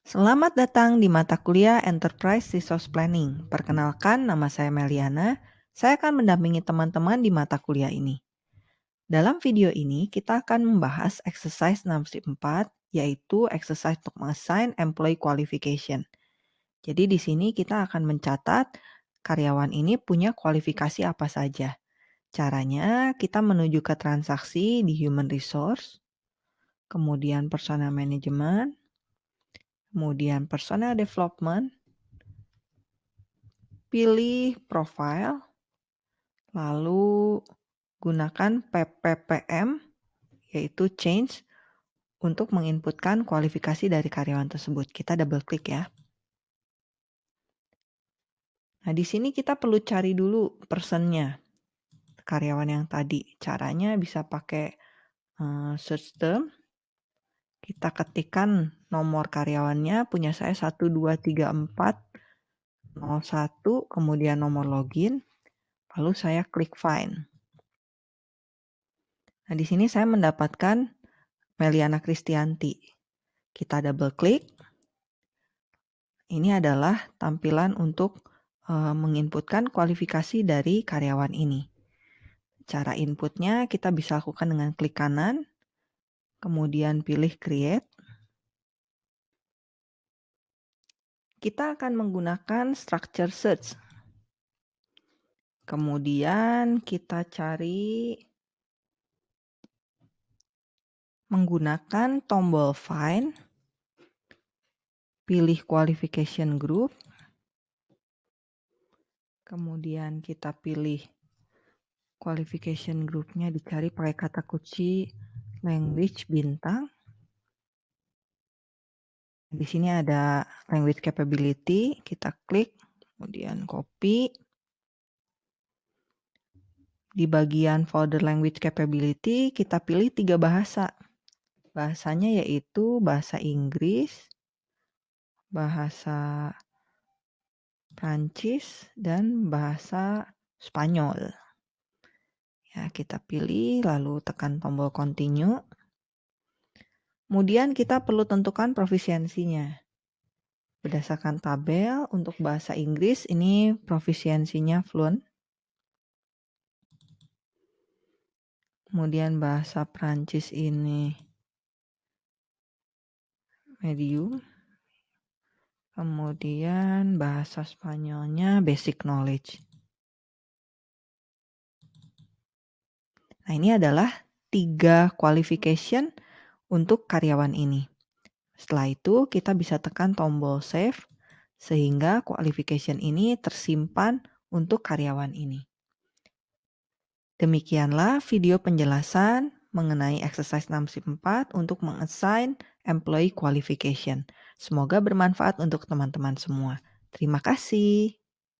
Selamat datang di mata kuliah Enterprise Resource Planning. Perkenalkan, nama saya Meliana. Saya akan mendampingi teman-teman di mata kuliah ini. Dalam video ini, kita akan membahas exercise 64, yaitu exercise untuk mengassign employee qualification. Jadi di sini kita akan mencatat karyawan ini punya kualifikasi apa saja. Caranya, kita menuju ke transaksi di human resource, kemudian personal management, kemudian personal development, pilih profile, lalu gunakan PPPM, yaitu change, untuk menginputkan kualifikasi dari karyawan tersebut. Kita double klik ya. Nah, di sini kita perlu cari dulu personnya, karyawan yang tadi. Caranya bisa pakai uh, search term, kita ketikkan nomor karyawannya, punya saya 1234 01, kemudian nomor login, lalu saya klik find. Nah, di sini saya mendapatkan Meliana Kristianti. Kita double klik. Ini adalah tampilan untuk uh, menginputkan kualifikasi dari karyawan ini. Cara inputnya kita bisa lakukan dengan klik kanan, kemudian pilih create. Kita akan menggunakan structure search. Kemudian kita cari menggunakan tombol find, pilih qualification group, kemudian kita pilih qualification groupnya dicari pakai kata kunci language bintang. Di sini ada language capability, kita klik, kemudian copy. Di bagian folder language capability, kita pilih tiga bahasa. Bahasanya yaitu bahasa Inggris, bahasa Prancis, dan bahasa Spanyol. Ya, kita pilih lalu tekan tombol continue. Kemudian kita perlu tentukan profisiensinya. Berdasarkan tabel untuk bahasa Inggris ini profisiensinya fluent. Kemudian bahasa Prancis ini medium. Kemudian bahasa Spanyolnya basic knowledge. Nah, ini adalah tiga qualification untuk karyawan ini. Setelah itu, kita bisa tekan tombol save sehingga qualification ini tersimpan untuk karyawan ini. Demikianlah video penjelasan mengenai exercise 64 untuk mengassign employee qualification. Semoga bermanfaat untuk teman-teman semua. Terima kasih.